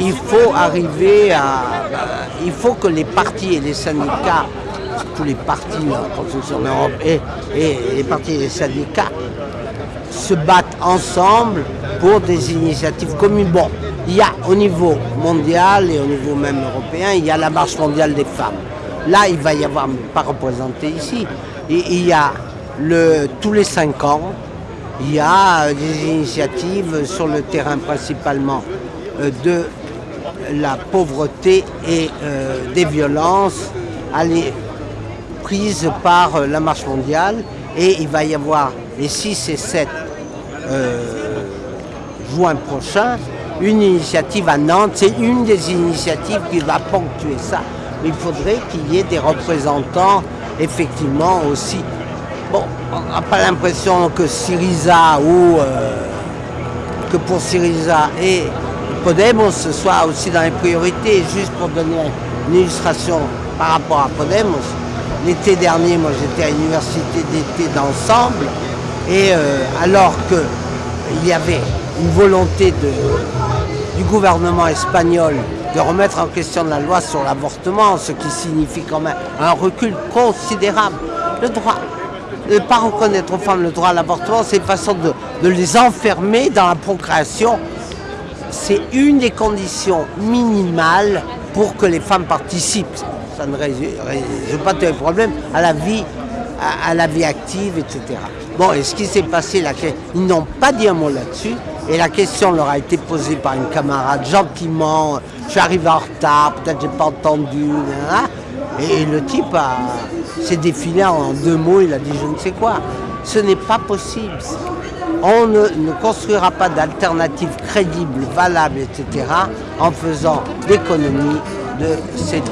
Il faut arriver à... Euh, il faut que les partis et les syndicats, tous les partis hein, en Europe et, et les partis et les syndicats, se battent ensemble pour des initiatives communes. Bon, il y a au niveau mondial et au niveau même européen, il y a la marche mondiale des femmes. Là, il va y avoir, pas représenté ici, il y a le, tous les cinq ans, il y a des initiatives sur le terrain principalement euh, de la pauvreté et euh, des violences prises par euh, la marche mondiale et il va y avoir les 6 et 7 juin prochain une initiative à Nantes, c'est une des initiatives qui va ponctuer ça. Il faudrait qu'il y ait des représentants effectivement aussi. Bon, on n'a pas l'impression que Syriza ou que pour Syriza et Podemos soit aussi dans les priorités. Juste pour donner une illustration par rapport à Podemos, l'été dernier, moi j'étais à l'université d'été d'ensemble, et euh, alors qu'il y avait une volonté de, du gouvernement espagnol de remettre en question la loi sur l'avortement, ce qui signifie quand même un recul considérable. Le droit, ne pas reconnaître aux femmes le droit à l'avortement, c'est une façon de, les enfermer dans la procréation c'est une des conditions minimales pour que les femmes participent. Ça ne résout pas tous les problèmes à la vie, à, la vie active, etc. Bon, et ce qui s'est passé, là, ils n'ont pas dit un mot là-dessus, et la question leur a été posée par une camarade gentiment, je suis arrivé en retard, peut-être j'ai pas entendu, et, le type s'est défilé en deux mots, il a dit je ne sais quoi. Ce n'est pas possible on ne, construira pas d'alternative crédible, valable, etc. en faisant l'économie de ces